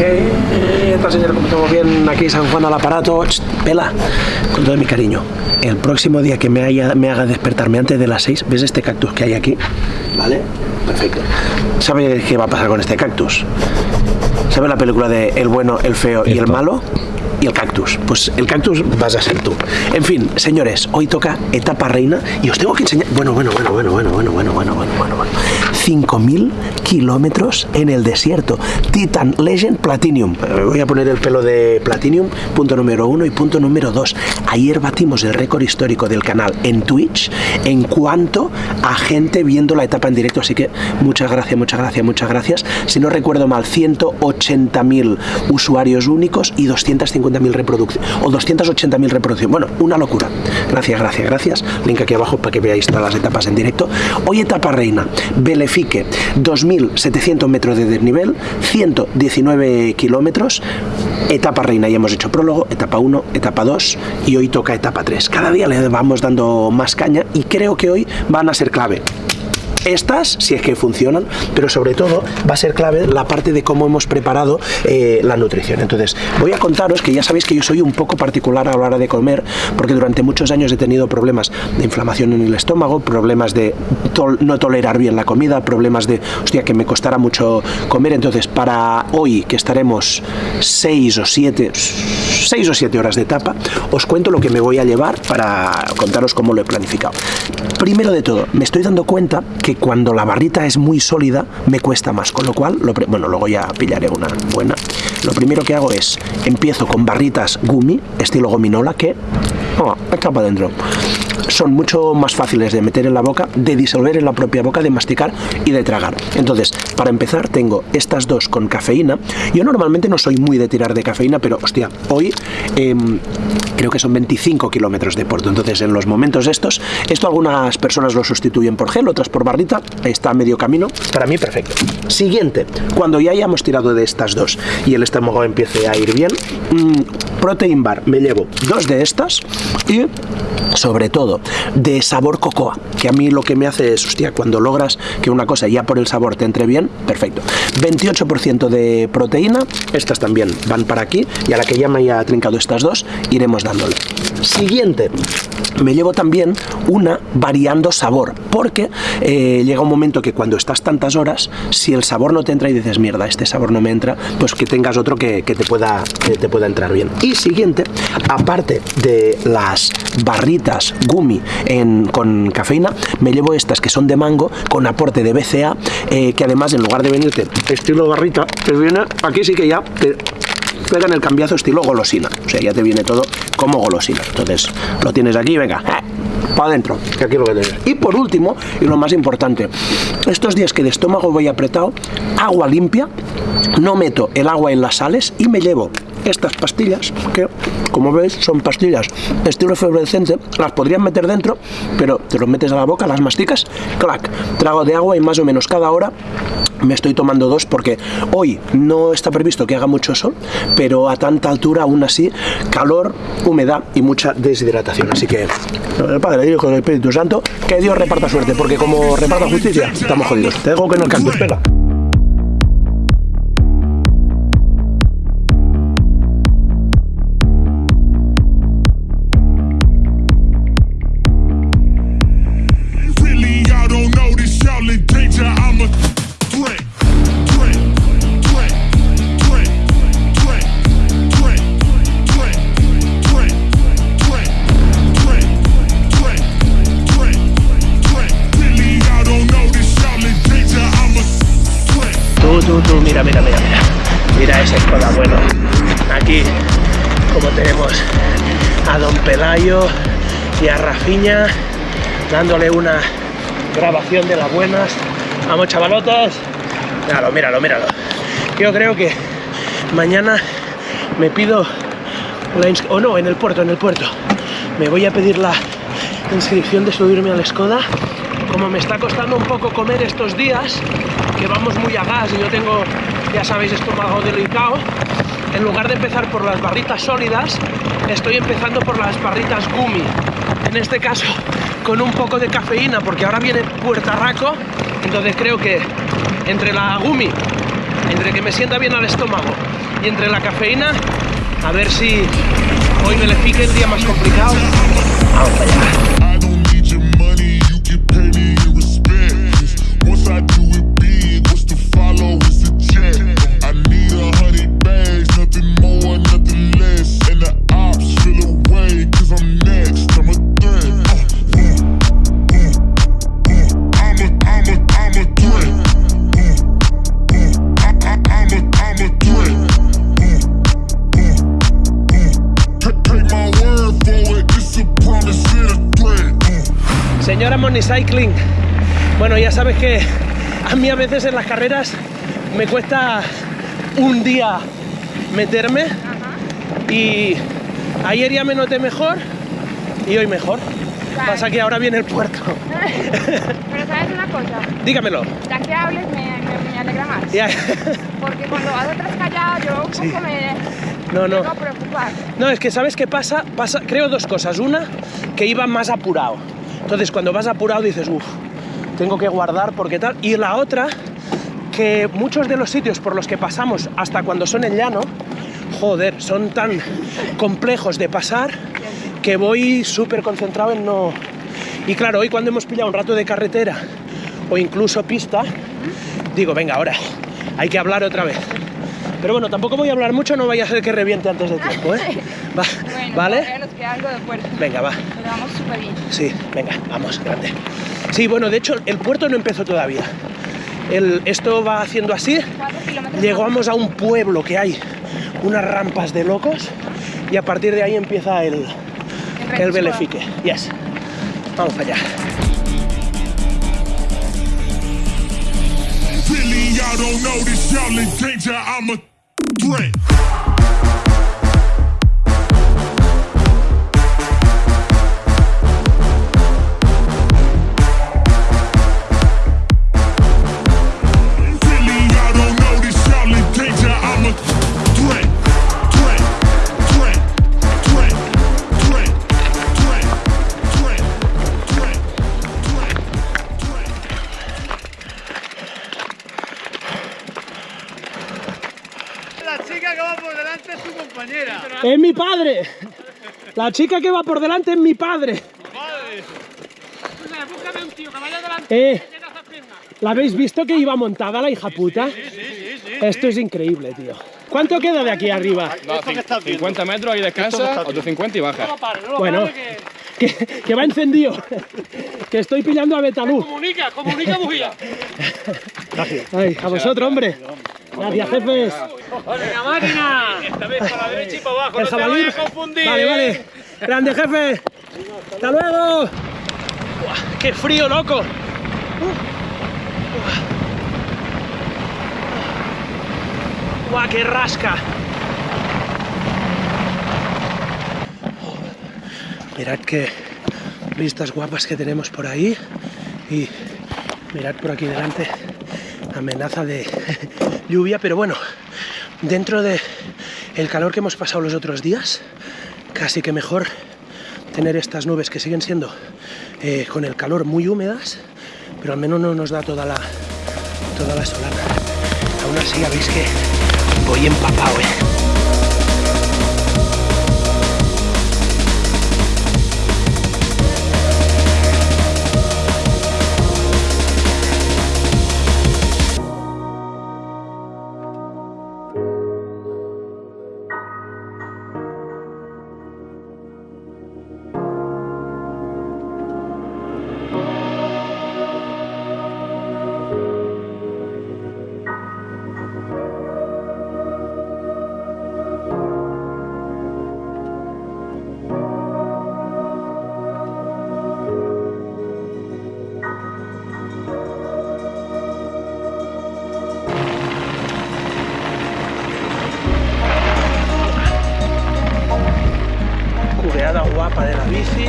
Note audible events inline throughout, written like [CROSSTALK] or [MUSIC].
que esta señora, como estamos bien aquí San Juan al aparato, ch, pela, con todo mi cariño. El próximo día que me, haya, me haga despertarme antes de las 6, ¿ves este cactus que hay aquí? ¿Vale? Perfecto. ¿Sabes qué va a pasar con este cactus? ¿Sabes la película de El bueno, el feo y el malo? Y el cactus. Pues el cactus vas a ser tú. En fin, señores, hoy toca etapa reina y os tengo que enseñar. Bueno, bueno, bueno, bueno, bueno, bueno, bueno, bueno, bueno, bueno, bueno. 5.000 kilómetros en el desierto. Titan Legend Platinum. Eh, Voy a poner el pelo de Platinum, punto número uno y punto número dos. Ayer batimos el récord histórico del canal en Twitch en cuanto a gente viendo la etapa en directo. Así que muchas gracias, muchas gracias, muchas gracias. Si no recuerdo mal, 180.000 usuarios únicos y 250.000 reproducciones. O 280.000 reproducciones. Bueno, una locura. Gracias, gracias, gracias. Link aquí abajo para que veáis todas las etapas en directo. Hoy etapa reina. Belefique, 2.700 metros de desnivel, 119 kilómetros. Etapa reina, ya hemos hecho prólogo, etapa 1, etapa 2 y hoy toca etapa 3. Cada día le vamos dando más caña y creo que hoy van a ser clave estas, si es que funcionan, pero sobre todo va a ser clave la parte de cómo hemos preparado eh, la nutrición. Entonces, voy a contaros que ya sabéis que yo soy un poco particular a la hora de comer, porque durante muchos años he tenido problemas de inflamación en el estómago, problemas de no tolerar bien la comida, problemas de, hostia, que me costara mucho comer. Entonces, para hoy, que estaremos 6 o 7, 6 o 7 horas de etapa, os cuento lo que me voy a llevar para contaros cómo lo he planificado. Primero de todo, me estoy dando cuenta que cuando la barrita es muy sólida me cuesta más, con lo cual, lo bueno, luego ya pillaré una buena. Lo primero que hago es, empiezo con barritas gumi, estilo gominola, que, oh, está para adentro. Son mucho más fáciles de meter en la boca, de disolver en la propia boca, de masticar y de tragar. Entonces, para empezar, tengo estas dos con cafeína. Yo normalmente no soy muy de tirar de cafeína, pero hostia, hoy eh, creo que son 25 kilómetros de porto. Entonces, en los momentos estos, esto algunas personas lo sustituyen por gel, otras por barrita, está a medio camino. Para mí, perfecto. Siguiente, cuando ya hayamos tirado de estas dos y el estómago empiece a ir bien, mmm, Protein Bar, me llevo dos de estas y, sobre todo, de sabor cocoa, que a mí lo que me hace es, hostia, cuando logras que una cosa ya por el sabor te entre bien, perfecto. 28% de proteína, estas también van para aquí, y a la que ya me haya trincado estas dos, iremos dándole. Siguiente, me llevo también una variando sabor, porque eh, llega un momento que cuando estás tantas horas, si el sabor no te entra y dices, mierda, este sabor no me entra, pues que tengas otro que, que te, pueda, te pueda entrar bien. Y siguiente, aparte de las barritas gumi en, con cafeína, me llevo estas que son de mango con aporte de BCA, eh, que además en lugar de venirte estilo barrita, te viene, aquí sí que ya te pegan el cambiazo estilo golosina, o sea, ya te viene todo como golosina. Entonces, lo tienes aquí, venga, para adentro, que aquí lo que tienes. Y por último, y lo más importante, estos días que de estómago voy apretado, agua limpia, no meto el agua en las sales y me llevo estas pastillas que como veis son pastillas estilo efervescente las podrían meter dentro pero te los metes a la boca las masticas clac trago de agua y más o menos cada hora me estoy tomando dos porque hoy no está previsto que haga mucho sol pero a tanta altura aún así calor humedad y mucha deshidratación. Así que el Padre el Hijo el Espíritu Santo que Dios reparta suerte porque como reparta justicia estamos jodidos. Te dejo que no Mira, mira, mira, mira. Mira ese Skoda bueno. Aquí, como tenemos a Don Pelayo y a Rafiña dándole una grabación de las buenas. Vamos, chavalotes. Míralo, míralo, míralo. Yo creo que mañana me pido la o no, en el puerto, en el puerto. Me voy a pedir la inscripción de subirme al Skoda. Como me está costando un poco comer estos días, que vamos muy a gas y yo tengo, ya sabéis, estómago delicado, en lugar de empezar por las barritas sólidas, estoy empezando por las barritas gumi. En este caso, con un poco de cafeína, porque ahora viene puertarraco, entonces creo que entre la gumi, entre que me sienta bien al estómago y entre la cafeína, a ver si hoy me le pique el día más complicado. Vamos allá. Señora Money Cycling, bueno, ya sabes que a mí a veces en las carreras me cuesta un día meterme y ayer ya me noté mejor y hoy mejor. Pasa que ahora viene el puerto. [LAUGHS] Pero sabes una cosa, Dígamelo. ya que hables me, me, me alegra más. Ya. Porque cuando vas atrás callado yo un Sí. poco me No, no. No, es que ¿sabes qué pasa? pasa? Creo dos cosas. Una, que iba más apurado. Entonces, cuando vas apurado dices, uff, tengo que guardar porque tal. Y la otra, que muchos de los sitios por los que pasamos, hasta cuando son en llano, joder, son tan complejos de pasar que voy súper concentrado en no... Y claro, hoy cuando hemos pillado un rato de carretera o incluso pista, digo, venga, ahora hay que hablar otra vez. Pero bueno, tampoco voy a hablar mucho, no vaya a ser que reviente antes de tiempo, ¿eh? [LAUGHS] Va- Bueno, ¿Vale? todavía nos queda algo de puerto. Venga, va. Pero vamos súper bien. Sí, venga, vamos, grande. Sí, bueno, de hecho, el puerto no empezó todavía. El- esto va haciendo así. Llegamos a un pueblo que hay unas rampas de locos y a partir de ahí empieza el, El el belefique. Yes. Vamos allá. Really, y'all don't know this, y'all in danger, I'm a threat. La chica que va por delante es tu compañera. ¡Es mi padre! La chica que va por delante es mi padre. búscame un tío que vaya delante. Eh, ¿la habéis visto que iba montada la hija puta? Esto es increíble, tío. ¿Cuánto queda de aquí arriba? No, cin- 50 metros, ahí descansa, otros 50 y baja. Bueno, que, que va encendido. Que estoy pillando a Betalú. Comunica, comunica bujía. Ay, a vosotros, hombre. Gracias, jefes. Venga, máquina. Esta vez para la derecha y para abajo. El no te jabalí. vayas a confundir. Vale, vale. Grande, jefe. Hasta luego. Buah, ¡Qué frío, loco! Uh. Buah. ¡Buah, qué rasca! Mirad qué vistas guapas que tenemos por ahí. Y mirad por aquí delante. Amenaza de [LAUGHS] lluvia, pero bueno, dentro de el calor que hemos pasado los otros días, casi que mejor tener estas nubes que siguen siendo eh, con el calor muy húmedas, pero al menos no nos da toda la toda la solana. Aún así ya veis que voy empapado, eh. Cubeada guapa de la bici.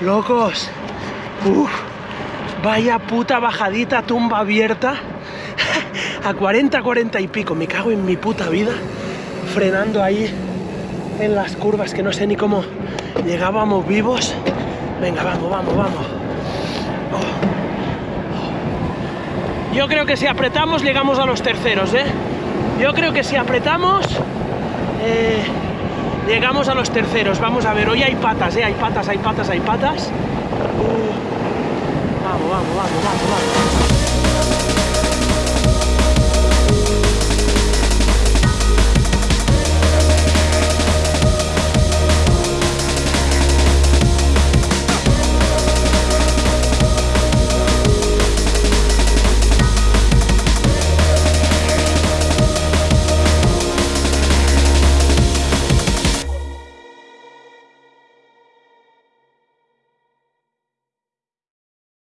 Locos. Uf, vaya puta bajadita, tumba abierta. [LAUGHS] a 40, 40 y pico. Me cago en mi puta vida. Frenando ahí en las curvas que no sé ni cómo llegábamos vivos. Venga, vamos, vamos, vamos. Oh. Yo creo que si apretamos llegamos a los terceros, ¿eh? Yo creo que si apretamos eh, llegamos a los terceros. Vamos a ver, hoy hay patas, ¿eh? Hay patas, hay patas, hay patas. Uh. Vamos, vamos, vamos, vamos, vamos.